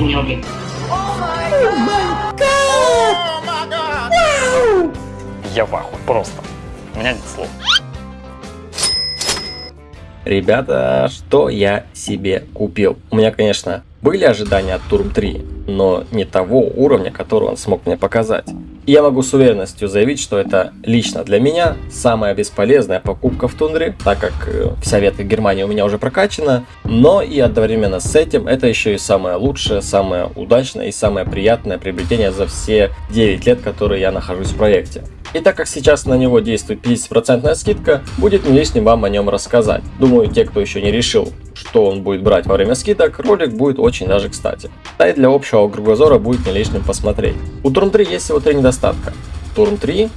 мелкий. Я в ахуе, просто. У меня нет слов. Ребята, что я себе купил? У меня, конечно, были ожидания от Турм 3, но не того уровня, который он смог мне показать. Я могу с уверенностью заявить, что это лично для меня самая бесполезная покупка в тундре, так как э, вся ветка Германии у меня уже прокачана, но и одновременно с этим это еще и самое лучшее, самое удачное и самое приятное приобретение за все 9 лет, которые я нахожусь в проекте. И так как сейчас на него действует 50% скидка, будет не лишним вам о нем рассказать. Думаю, те, кто еще не решил, что он будет брать во время скидок, ролик будет очень даже кстати. Да и для общего кругозора будет не лишним посмотреть. У Турм 3 есть всего три недостатка. Турм 3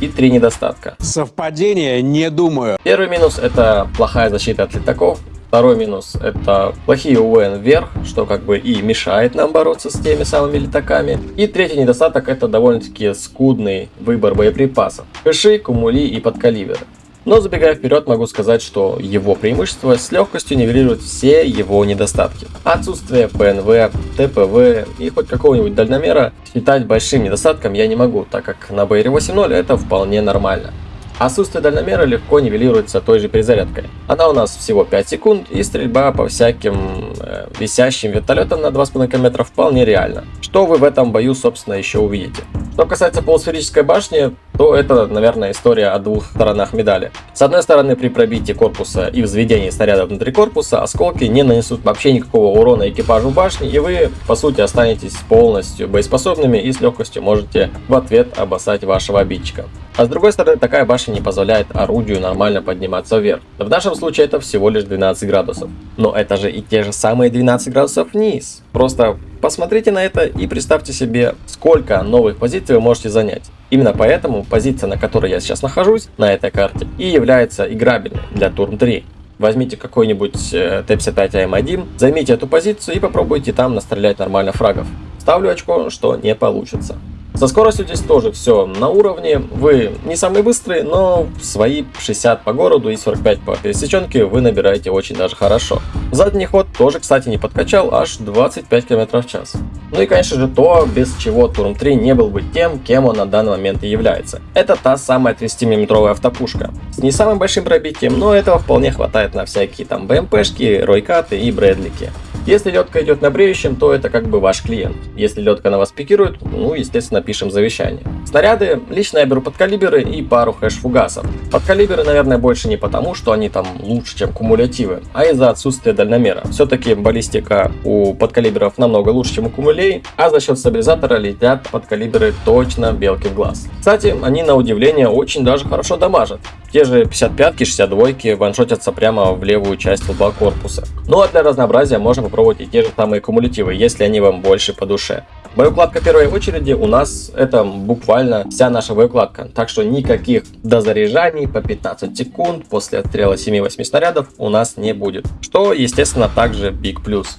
и три недостатка. Совпадение? Не думаю. Первый минус это плохая защита от летаков. Второй минус это плохие УВН вверх, что как бы и мешает нам бороться с теми самыми летаками. И третий недостаток это довольно-таки скудный выбор боеприпасов. Хэши, кумули и подкалиберы. Но забегая вперед, могу сказать, что его преимущество с легкостью нивелирует все его недостатки. Отсутствие ПНВ, ТПВ и хоть какого-нибудь дальномера считать большим недостатком я не могу, так как на БР 8.0 это вполне нормально. Отсутствие дальномера легко нивелируется той же перезарядкой. Она у нас всего 5 секунд и стрельба по всяким э, висящим вертолетам на 2,5 км вполне реально. Что вы в этом бою собственно еще увидите. Что касается полусферической башни, то это, наверное, история о двух сторонах медали. С одной стороны, при пробитии корпуса и взведении снаряда внутри корпуса, осколки не нанесут вообще никакого урона экипажу башни, и вы, по сути, останетесь полностью боеспособными и с легкостью можете в ответ обоссать вашего обидчика. А с другой стороны, такая башня не позволяет орудию нормально подниматься вверх. В нашем случае это всего лишь 12 градусов. Но это же и те же самые 12 градусов вниз. Просто посмотрите на это и представьте себе, сколько новых позиций вы можете занять. Именно поэтому позиция, на которой я сейчас нахожусь, на этой карте, и является играбельной для Turm 3. Возьмите какой-нибудь э, Т-55АМ1, займите эту позицию и попробуйте там настрелять нормально фрагов. Ставлю очко, что не получится. Со скоростью здесь тоже все на уровне. Вы не самый быстрый, но свои 60 по городу и 45 по пересеченке вы набираете очень даже хорошо. Задний ход тоже, кстати, не подкачал, аж 25 км в час. Ну и, конечно же, то, без чего Турм 3 не был бы тем, кем он на данный момент и является. Это та самая 30-мм автопушка. С не самым большим пробитием, но этого вполне хватает на всякие там БМПшки, Ройкаты и Брэдлики. Если ледка идет на бреющем, то это как бы ваш клиент. Если ледка на вас пикирует, ну, естественно, пишем завещание. Снаряды лично я беру подкалиберы и пару хэш-фугасов. Подкалиберы, наверное, больше не потому, что они там лучше, чем кумулятивы, а из-за отсутствия дальномера. Все-таки баллистика у подкалиберов намного лучше, чем у кумулей, а за счет стабилизатора летят подкалиберы точно белки в глаз. Кстати, они на удивление очень даже хорошо дамажат. Те же 55-ки, 62-ки ваншотятся прямо в левую часть лба корпуса. Ну а для разнообразия можно попробовать и те же самые кумулятивы, если они вам больше по душе. Боеукладка первой очереди у нас это буквально вся наша боеукладка. Так что никаких дозаряжаний по 15 секунд после отстрела 7-8 снарядов у нас не будет. Что естественно также big плюс.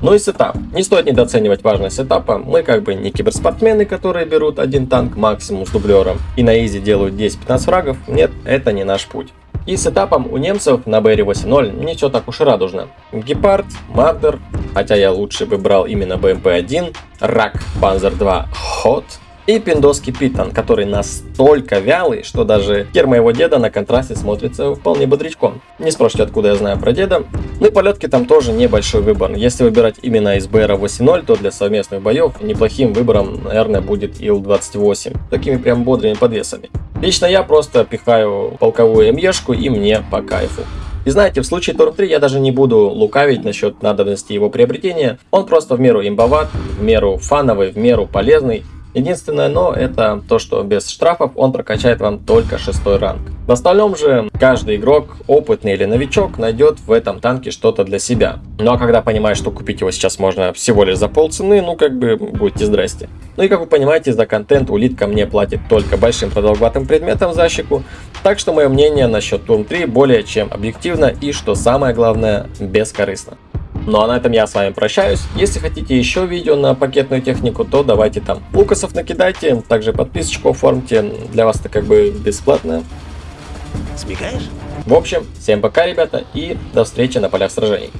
Ну и сетап. Не стоит недооценивать важность сетапа. Мы как бы не киберспортсмены, которые берут один танк максимум с дублером и на easy делают 10-15 фрагов. Нет, это не наш путь. И с этапом у немцев на БР 8.0 не все так уж и радужно. Гепард, Мардер, хотя я лучше бы брал именно БМП-1, Рак, Панзер 2, Хот, и пиндоский питон, который настолько вялый, что даже хер моего деда на контрасте смотрится вполне бодрячком. Не спросите, откуда я знаю про деда. Ну и полетки там тоже небольшой выбор. Если выбирать именно из БР 8.0, то для совместных боев неплохим выбором, наверное, будет Ил-28. Такими прям бодрыми подвесами. Лично я просто пихаю полковую МЕшку и мне по кайфу. И знаете, в случае Торм 3 я даже не буду лукавить насчет надобности его приобретения. Он просто в меру имбоват, в меру фановый, в меру полезный. Единственное но это то, что без штрафов он прокачает вам только шестой ранг. В остальном же каждый игрок, опытный или новичок, найдет в этом танке что-то для себя. Ну а когда понимаешь, что купить его сейчас можно всего лишь за полцены, ну как бы будьте здрасте. Ну и как вы понимаете, за контент улитка мне платит только большим продолговатым предметом за щеку, так что мое мнение насчет Турм 3 более чем объективно и, что самое главное, бескорыстно. Ну а на этом я с вами прощаюсь. Если хотите еще видео на пакетную технику, то давайте там лукасов накидайте, также подписочку оформьте, для вас это как бы бесплатно. Смекаешь? В общем, всем пока, ребята, и до встречи на полях сражений.